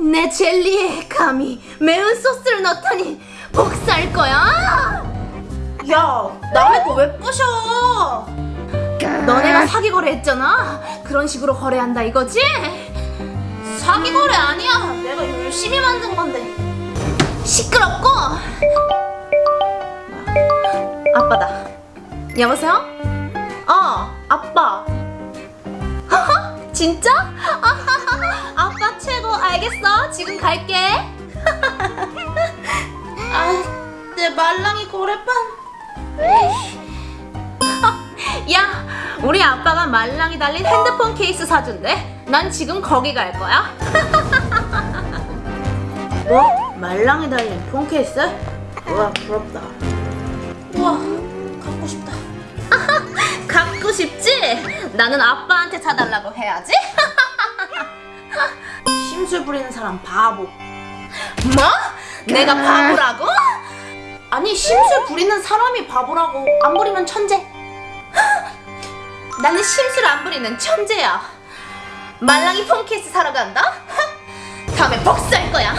내 젤리에 감히 매운 소스를 넣다니 복사할 거야. 야, 남의 거 왜 부셔? 너네가 사기 거래했잖아. 그런 식으로 거래한다 이거지? 사기 거래 아니야. 내가 열심히 만든 건데. 시끄럽고. 아빠다. 여보세요? 어, 아빠. 진짜? 알겠어. 지금 갈게. 아, 내 말랑이 고래판. 야, 우리 아빠가 말랑이 달린 핸드폰 케이스 사준대. 난 지금 거기 갈 거야. 뭐? 말랑이 달린 폰 케이스? 우와, 부럽다. 우와, 갖고 싶다. 갖고 싶지? 나는 아빠한테 사달라고 해야지. 심술 부리는 사람 바보. 뭐? 내가 바보라고? 아니, 심술 부리는 사람이 바보라고. 안 부리면 천재. 나는 심술 안 부리는 천재야. 말랑이 폰 케이스 사러 간다. 다음에 복수할 거야.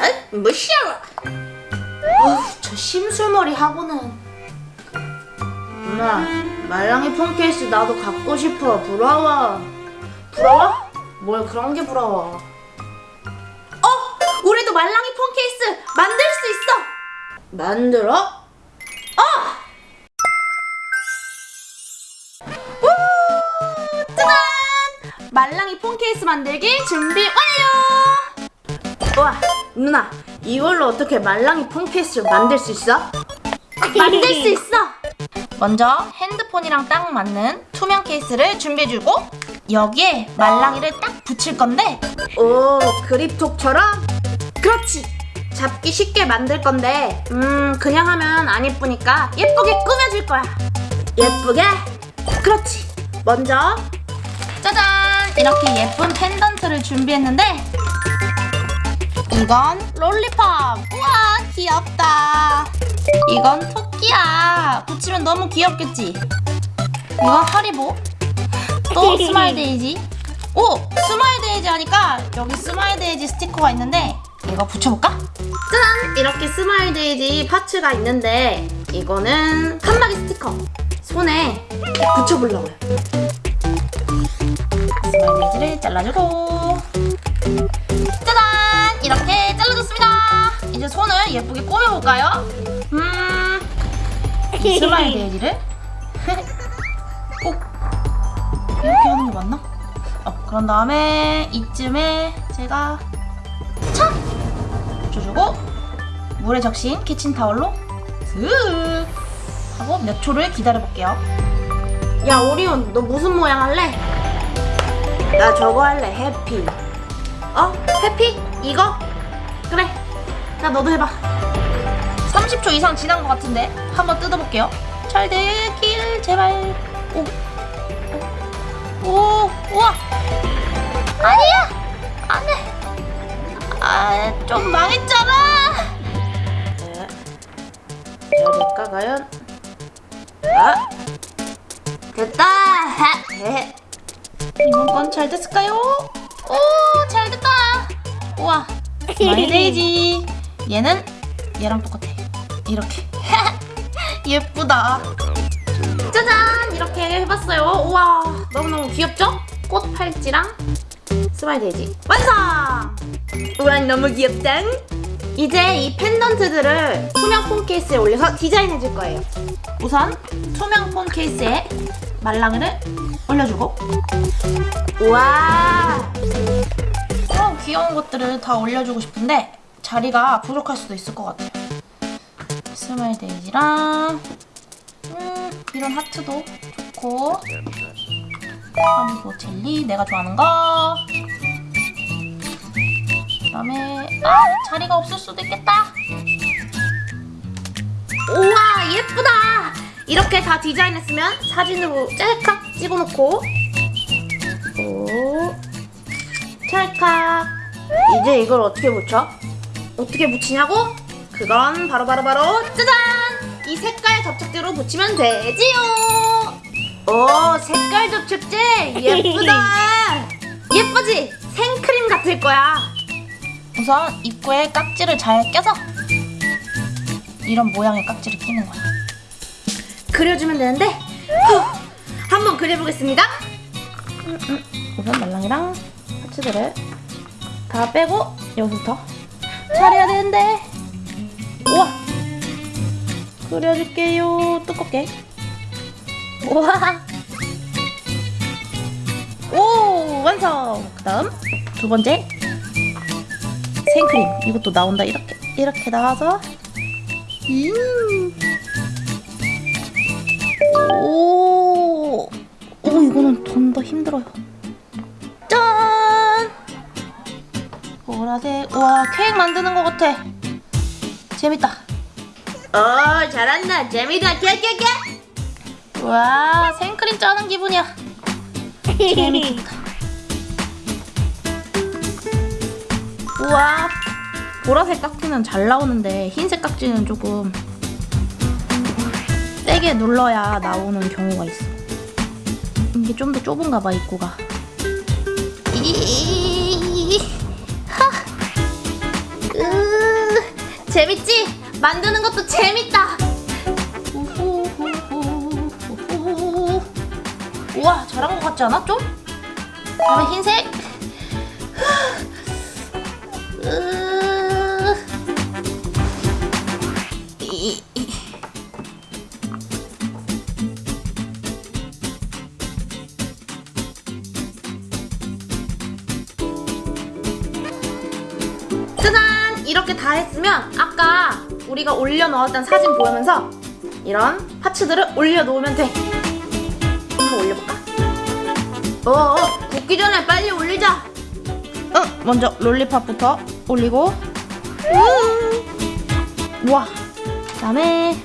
에? 무시하라. 어휴, 저 심술머리 하고는. 엄마, 말랑이 폰 케이스 나도 갖고 싶어. 부러워. 부러워? 뭘 그런 게 부러워. 어, 우리도 말랑이 폰 케이스 만들 수 있어. 만들어? 어! 우! 짜잔! 말랑이 폰 케이스 만들기 준비 완료! 우와, 누나, 이걸로 어떻게 말랑이 폰 케이스를 만들 수 있어? 만들 수 있어! 먼저 핸드폰이랑 딱 맞는 투명 케이스를 준비해주고 여기에 말랑이를 딱 붙일 건데 오, 그립톡처럼? 그렇지. 잡기 쉽게 만들 건데, 음, 그냥 하면 안 예쁘니까 예쁘게 꾸며줄 거야. 예쁘게? 그렇지. 먼저, 짜잔! 이렇게 예쁜 펜던트를 준비했는데 이건 lollipop! 우와 귀엽다! 이건 토끼 야! 붙이면 너무 귀엽겠지? 이건 하리보 또 smile daisy 오! smile daisy 하니까 여기 smile daisy 스티커가 있는데 이거 붙여볼까? 짠! 이렇게 smile daisy parts가 있는데, 이거는 칸막이 스티커. 손에 붙여보려고요. smile daisy를 잘라주고 짜잔! 이렇게 잘라줬습니다 이제 손을 예쁘게 꾸며볼까요? 음... 이 smile daisy를 꼭 이렇게 하는 게 맞나? 어, 그런 다음에 이쯤에 제가 착! 붙여주고 물에 적신 키친타올로 슥 하고 몇 초를 기다려볼게요 야, 오리온, 너 무슨 모양 할래? 나 저거 할래, 해피. 어? 해피? 이거? 그래. 나 너도 해봐. 30초 이상 지난 것 같은데 한번 뜯어볼게요. 잘 되길 제발. 오, 오, 오, 우와. 아니야, 안돼. 아, 좀 망했잖아. 네. 열릴까 과연? 아 됐다. 네. 이번 건 잘 됐을까요? 오, 잘 됐다. 우와, 스마일 데이지. 얘는 얘랑 똑같아. 이렇게. 예쁘다. 짜잔 이렇게 해봤어요. 우와 너무너무 귀엽죠? 꽃 팔찌랑 스마일 데이지 완성. 우와 너무 귀엽다. 이제 이 펜던트들을 투명 폰 케이스에 올려서 디자인해 줄 거예요. 우선 투명 폰 케이스에 말랑이를 올려주고 우와 그런 귀여운 것들을 다 올려주고 싶은데 자리가 부족할 수도 있을 것 같아요. 스마일 데이지랑 음, 이런 하트도 좋고 하리보 젤리 내가 좋아하는 거 그다음에 아 자리가 없을 수도 있겠다. 우와 예쁘다. 이렇게 다 디자인했으면 사진으로 짤칵 찍어놓고 오 찰칵 이제 이걸 어떻게 붙여? 어떻게 붙이냐고? 그건 바로 바로 바로 짜잔! 이 색깔 접착제로 붙이면 되지요. 오 색깔 접착제 예쁘다 예쁘지? 생크림 같을 거야 우선 입구에 깍지를 잘 껴서 이런 모양의 깍지를 끼는 거야. 그려주면 되는데 후, 한번 그려보겠습니다 우선 말랑이랑 파츠들을 다 빼고 여기부터 잘해야 되는데 우와. 그려줄게요. 두껍게. 우와. 오 완성. 그 다음 두 번째 생크림. 이것도 나온다. 이렇게 이렇게 나와서. 음. 오, 오 이거는 좀 더 힘들어요. 짠! 보라색. 와 케이크 만드는 것 같아 재밌다. 오 잘한다. 재미다 깨깨깨. 와 생크림 짜는 기분이야. 재밌겠다. 우와 보라색 깍지는 잘 나오는데 흰색 깍지는 조금 세게 눌러야 나오는 경우가 있어. 이게 좀 더 좁은가 봐 입구가 재밌지? 만드는 것도 재밌다. 우와 잘한 것 같지 않아 좀? 다음에 흰색 다 했으면 아까 우리가 올려놓았던 사진 보면서 이런 파츠들을 올려놓으면 돼. 한번 올려볼까? 어어 굽기 전에 빨리 올리자. 응, 먼저 롤리팝부터 올리고. 음. 우와 그다음에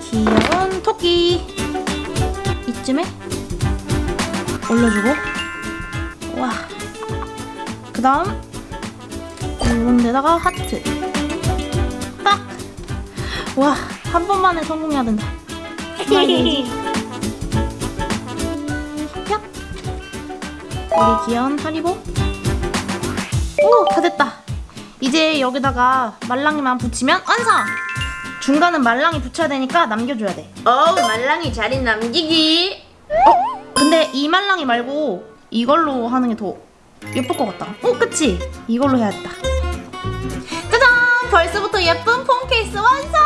귀여운 토끼. 이쯤에 올려주고. 우와 그다음 이런 데다가 하트 딱! 와, 한 번만에 성공해야 된다. 우리 귀여운 하리보. 오, 다 됐다. 이제 여기다가 말랑이만 붙이면 완성! 중간은 말랑이 붙여야 되니까 남겨줘야 돼. 어우 말랑이 자리 남기기 어? 근데 이 말랑이 말고 이걸로 하는 게 더 예쁠 것 같다. 어, 그치? 이걸로 해야겠다. 벌써부터 예쁜 폰 케이스 완성!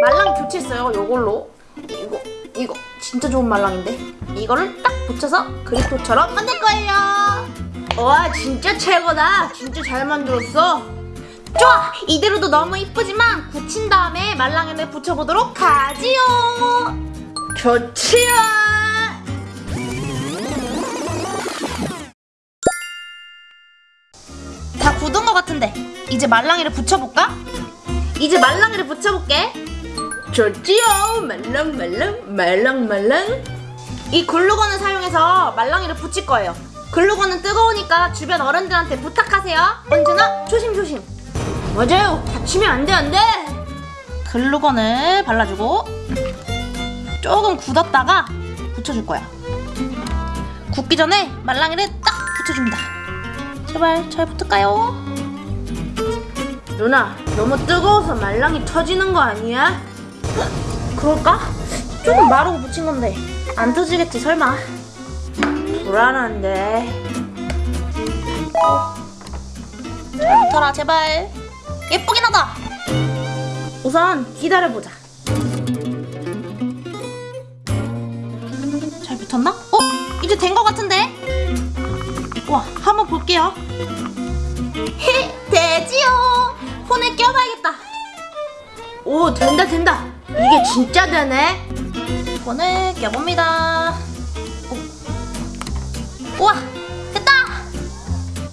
말랑이 교체했어요 요걸로. 이거 이거. 진짜 좋은 말랑인데? 이거를 딱 붙여서 그립토처럼 만들 거예요. 와 진짜 최고다. 진짜 잘 만들었어. 좋아! 이대로도 너무 이쁘지만 굳힌 다음에 말랑이를 붙여보도록 하지요. 좋지요! 다 굳은 것 같은데 이제 말랑이를 붙여볼까? 이제 말랑이를 붙여볼게. 좋지요. 말랑말랑 말랑말랑. 이 글루건을 사용해서 말랑이를 붙일 거예요. 글루건은 뜨거우니까 주변 어른들한테 부탁하세요. 언제나 조심조심. 맞아요. 다치면 안 돼, 안 돼. 글루건을 발라주고 조금 굳었다가 붙여줄 거야. 굳기 전에 말랑이를 딱 붙여줍니다. 제발 잘 붙을까요? 누나, 너무 뜨거워서 말랑이 터지는 거 아니야? 그럴까? 조금 마르고 붙인 건데 안 터지겠지 설마. 불안한데. 잘 붙어라 제발. 예쁘긴 하다. 우선 기다려보자. 잘 붙었나? 어? 이제 된 것 같은데? 와 한번 볼게요. 히, 되지요. 폰에 껴봐야겠다. 오, 된다, 된다. 이게 진짜 되네. 폰을 껴봅니다. 오. 우와 됐다.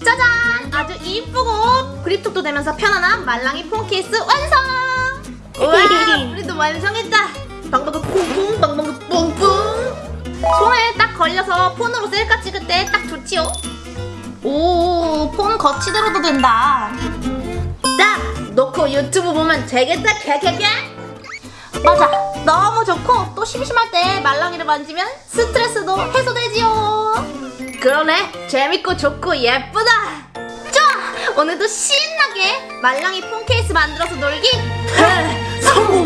짜잔! 아주 이쁘고 그립톡도 되면서 편안한 말랑이 폰 케이스 완성! 우와! 우리도 완성했다! 방방구 퐁퐁 방방구 뿡뿡 손에 딱 걸려서 폰으로 셀카 찍을 때 딱 좋지요? 오, 폰 거치대로도 된다. 유튜브 보면 되겠다 캬캬캬! 맞아. 너무 좋고 또 심심할 때 말랑이를 만지면 스트레스도 해소되지요. 그러네. 재밌고 좋고 예쁘다. 좋아. 오늘도 신나게 말랑이 폰 케이스 만들어서 놀기. 성공.